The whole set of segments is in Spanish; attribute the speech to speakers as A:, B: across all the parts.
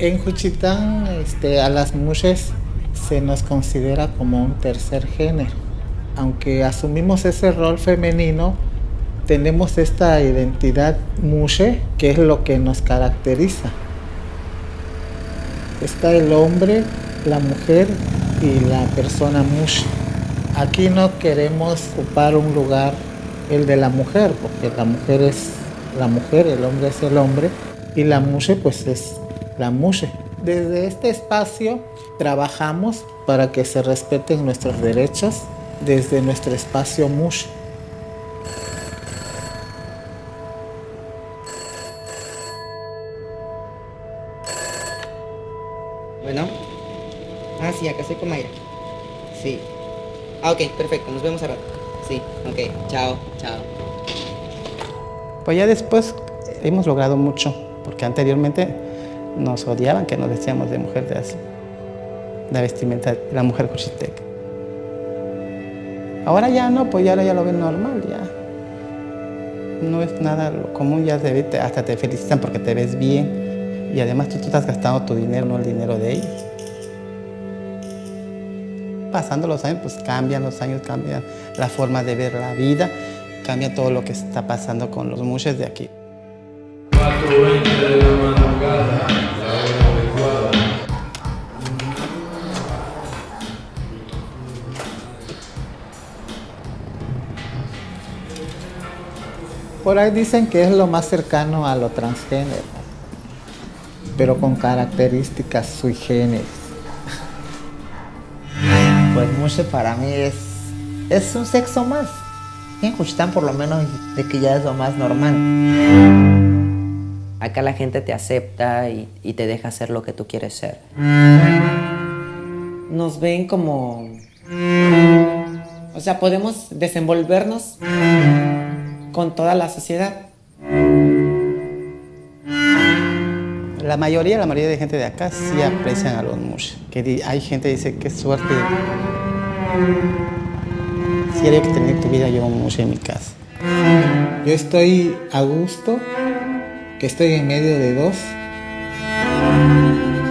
A: En Juchitán este, a las mujeres se nos considera como un tercer género. Aunque asumimos ese rol femenino, tenemos esta identidad mushe, que es lo que nos caracteriza. Está el hombre, la mujer y la persona mushe. Aquí no queremos ocupar un lugar el de la mujer, porque la mujer es la mujer, el hombre es el hombre y la mushe pues es la mushe. Desde este espacio trabajamos para que se respeten nuestros derechos desde nuestro espacio mushe.
B: Bueno. Ah, sí, acá estoy con Mayra. Sí. Ah, ok, perfecto. Nos vemos a rato. Sí, ok. Chao, chao.
C: Pues ya después hemos logrado mucho, porque anteriormente nos odiaban que nos decíamos de mujer de así, la vestimenta de la mujer cuchitec. Ahora ya no, pues ya, ya lo ven normal, ya. No es nada común, ya te, hasta te felicitan porque te ves bien y además tú, tú estás gastando tu dinero, no el dinero de ellos. Pasando los años, pues cambian los años, cambian la forma de ver la vida, cambia todo lo que está pasando con los muches de aquí.
A: Por ahí dicen que es lo más cercano a lo transgénero, pero con características sui generis.
D: Pues mushe para mí es, es un sexo más. En Juchitán por lo menos de que ya es lo más normal.
E: Acá la gente te acepta y, y te deja hacer lo que tú quieres ser.
F: Nos ven como... O sea, podemos desenvolvernos con toda la sociedad.
C: La mayoría, la mayoría de gente de acá sí aprecian a los mush. Que hay gente que dice, qué suerte. Si que tener tu vida yo un mush en mi casa.
A: Yo estoy a gusto, que estoy en medio de dos.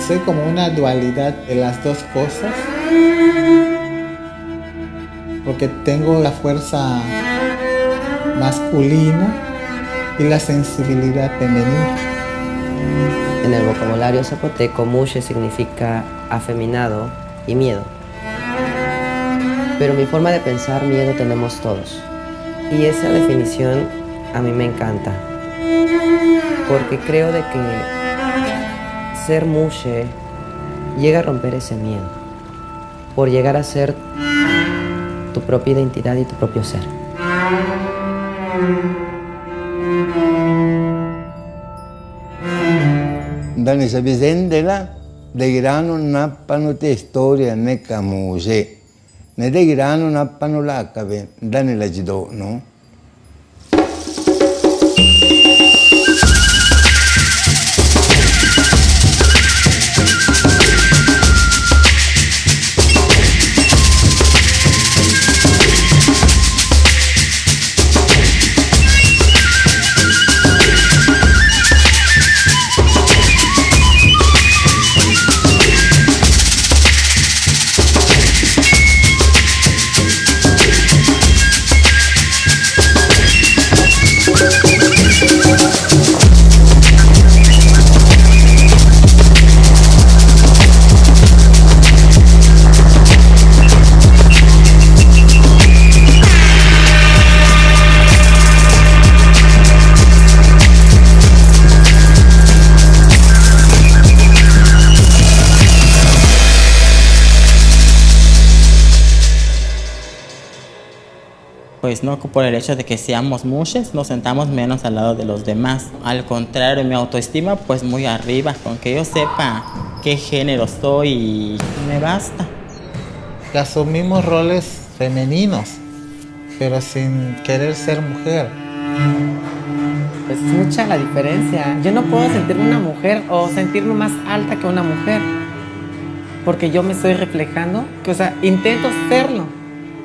A: Soy como una dualidad de las dos cosas. Porque tengo la fuerza masculina y la sensibilidad femenina.
E: En el vocabulario zapoteco, mushe significa afeminado y miedo. Pero mi forma de pensar, miedo tenemos todos. Y esa definición a mí me encanta. Porque creo de que ser mushe llega a romper ese miedo. Por llegar a ser tu propia identidad y tu propio ser.
G: Dans la vicenda degrano nappano te storia né camuse, ne grano nappano l'acave, da nella gidono.
H: Pues no por el hecho de que seamos mushes, nos sentamos menos al lado de los demás. Al contrario, mi autoestima pues muy arriba, con que yo sepa qué género soy y me basta.
A: Que asumimos roles femeninos, pero sin querer ser mujer.
F: Pues es mucha la diferencia. Yo no puedo sentirme una mujer o sentirme más alta que una mujer. Porque yo me estoy reflejando, que, o sea, intento serlo.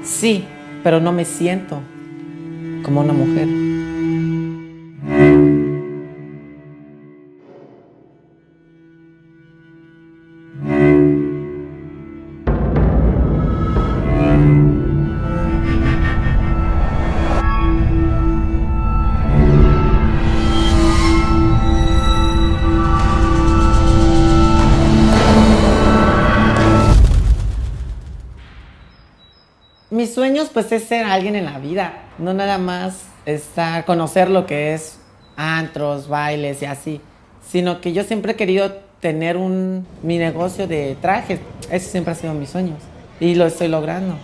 F: Sí, pero no me siento como una mujer. Mis sueños pues es ser alguien en la vida, no nada más estar, conocer lo que es antros, bailes y así, sino que yo siempre he querido tener un, mi negocio de trajes, ese siempre ha sido mis sueños y lo estoy logrando.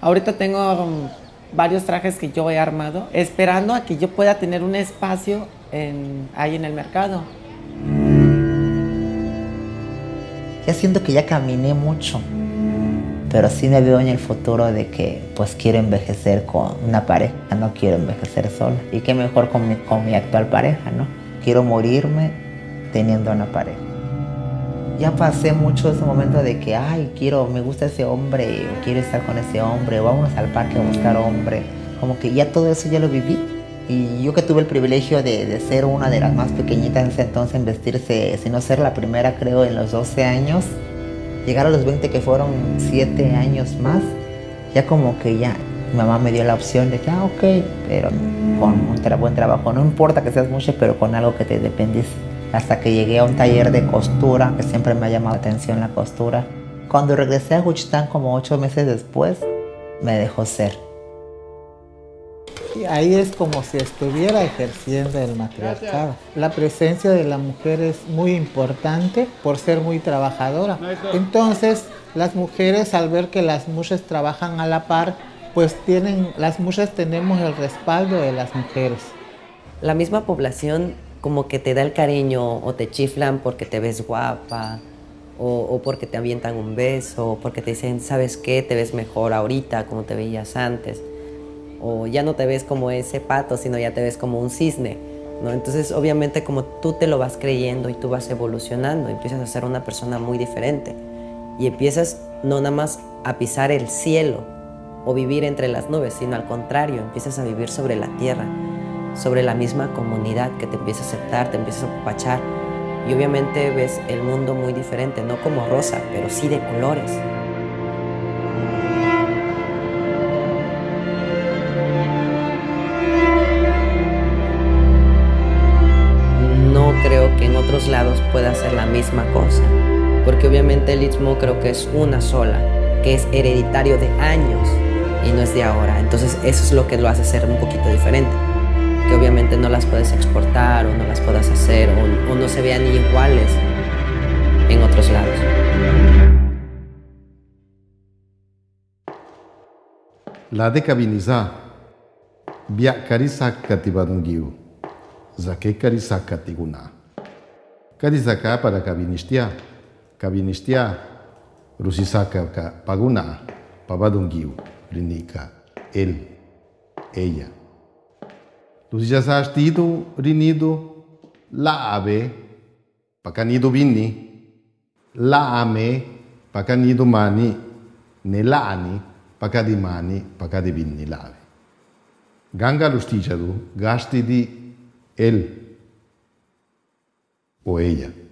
F: Ahorita tengo um, varios trajes que yo he armado, esperando a que yo pueda tener un espacio en, ahí en el mercado.
D: Ya siento que ya caminé mucho, pero sí me veo en el futuro de que pues quiero envejecer con una pareja, no quiero envejecer sola. Y qué mejor con mi, con mi actual pareja, ¿no? Quiero morirme teniendo una pareja. Ya pasé mucho ese momento de que, ay, quiero, me gusta ese hombre, quiero estar con ese hombre, vámonos al parque a buscar hombre. Como que ya todo eso ya lo viví. Y yo que tuve el privilegio de, de ser una de las más pequeñitas en ese entonces en vestirse, si no ser la primera creo en los 12 años, llegar a los 20 que fueron 7 años más, ya como que ya mi mamá me dio la opción de que, ah, ok, pero con un tra- buen trabajo, no importa que seas mucho, pero con algo que te dependice. Hasta que llegué a un taller de costura, que siempre me ha llamado la atención la costura. Cuando regresé a Juchitán como 8 meses después, me dejó ser.
A: Ahí es como si estuviera ejerciendo el matriarcado. La presencia de la mujer es muy importante por ser muy trabajadora. Entonces, las mujeres al ver que las mujeres trabajan a la par, pues tienen, las mujeres tenemos el respaldo de las mujeres.
E: La misma población como que te da el cariño o te chiflan porque te ves guapa o, o porque te avientan un beso o porque te dicen, ¿sabes qué? Te ves mejor ahorita como te veías antes. Ya no te ves como ese pato, sino ya te ves como un cisne. Entonces, obviamente, como tú te lo vas creyendo y tú vas evolucionando, empiezas a ser una persona muy diferente. Y empiezas no nada más a pisar el cielo o vivir entre las nubes, sino al contrario, empiezas a vivir sobre la tierra, sobre la misma comunidad que te empieza a aceptar, te empieza a apapachar. Y obviamente ves el mundo muy diferente, no como rosa, pero sí de colores. Otros lados pueda hacer la misma cosa, porque obviamente el istmo creo que es una sola, que es hereditario de años y no es de ahora. Entonces eso es lo que lo hace ser un poquito diferente, que obviamente no las puedes exportar o no las puedas hacer o, o no se vean iguales en otros lados.
I: La de Cabiniza, Bia Karisaka Tibadungiu, Zake Karisaka Tiguna. kadizaka para kabinistia, kabinistia rusisaka ka paguna pabadungiu rinika el, ella. Lusisasa astitu rinidu laabe pakanidu binni laame pakanidu mani nelani pakadimani pakadibinni lave. Ganga lusticadu gastidi el o ella.